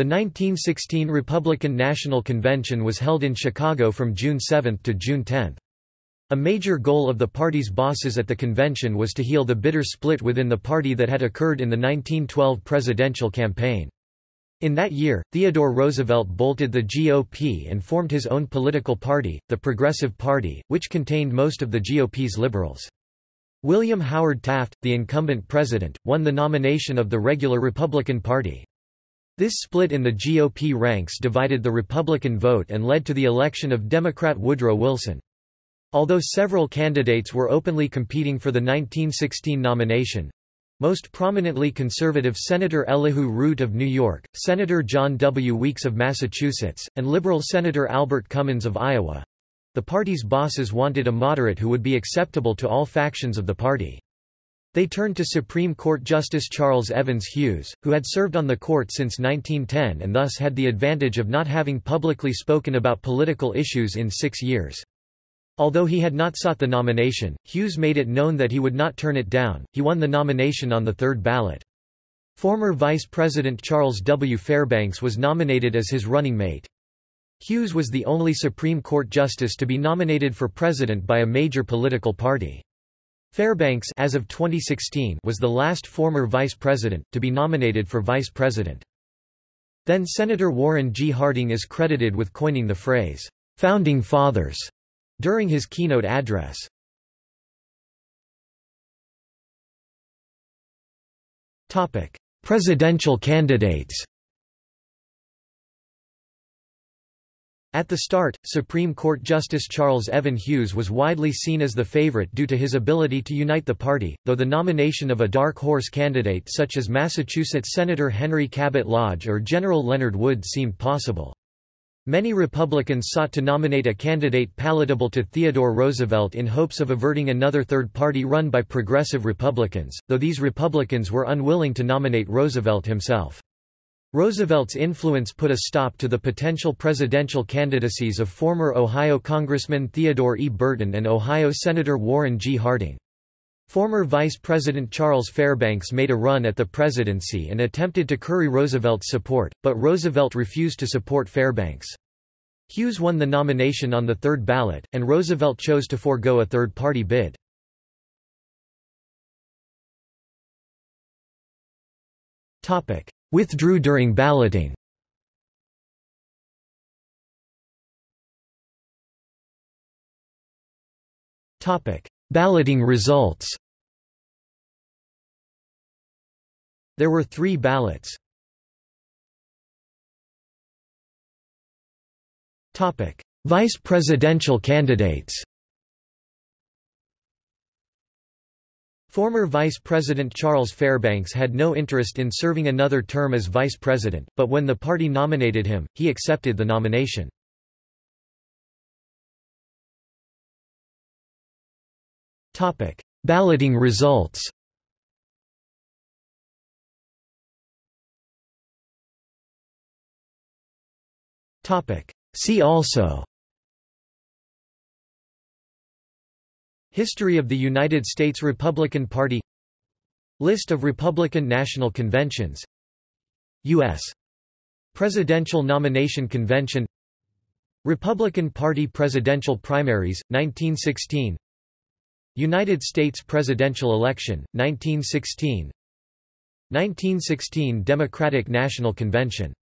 The 1916 Republican National Convention was held in Chicago from June 7 to June 10. A major goal of the party's bosses at the convention was to heal the bitter split within the party that had occurred in the 1912 presidential campaign. In that year, Theodore Roosevelt bolted the GOP and formed his own political party, the Progressive Party, which contained most of the GOP's liberals. William Howard Taft, the incumbent president, won the nomination of the regular Republican Party. This split in the GOP ranks divided the Republican vote and led to the election of Democrat Woodrow Wilson. Although several candidates were openly competing for the 1916 nomination, most prominently conservative Senator Elihu Root of New York, Senator John W. Weeks of Massachusetts, and liberal Senator Albert Cummins of Iowa. The party's bosses wanted a moderate who would be acceptable to all factions of the party. They turned to Supreme Court Justice Charles Evans Hughes, who had served on the court since 1910 and thus had the advantage of not having publicly spoken about political issues in six years. Although he had not sought the nomination, Hughes made it known that he would not turn it down. He won the nomination on the third ballot. Former Vice President Charles W. Fairbanks was nominated as his running mate. Hughes was the only Supreme Court justice to be nominated for president by a major political party. Fairbanks as of 2016 was the last former vice president, to be nominated for vice president. Then Senator Warren G. Harding is credited with coining the phrase, "'Founding Fathers' during his keynote address. Presidential candidates At the start, Supreme Court Justice Charles Evan Hughes was widely seen as the favorite due to his ability to unite the party, though the nomination of a dark horse candidate such as Massachusetts Senator Henry Cabot Lodge or General Leonard Wood seemed possible. Many Republicans sought to nominate a candidate palatable to Theodore Roosevelt in hopes of averting another third party run by progressive Republicans, though these Republicans were unwilling to nominate Roosevelt himself. Roosevelt's influence put a stop to the potential presidential candidacies of former Ohio Congressman Theodore E. Burton and Ohio Senator Warren G. Harding. Former Vice President Charles Fairbanks made a run at the presidency and attempted to curry Roosevelt's support, but Roosevelt refused to support Fairbanks. Hughes won the nomination on the third ballot, and Roosevelt chose to forego a third-party bid. Withdrew during balloting. Topic: Balloting results. There were three ballots. Topic: Vice presidential candidates Former Vice President Charles Fairbanks had no interest in serving another term as vice president, but when the party nominated him, he accepted the nomination. Topic: Balloting results Topic: See also History of the United States Republican Party List of Republican National Conventions U.S. Presidential Nomination Convention Republican Party Presidential Primaries, 1916 United States Presidential Election, 1916 1916 Democratic National Convention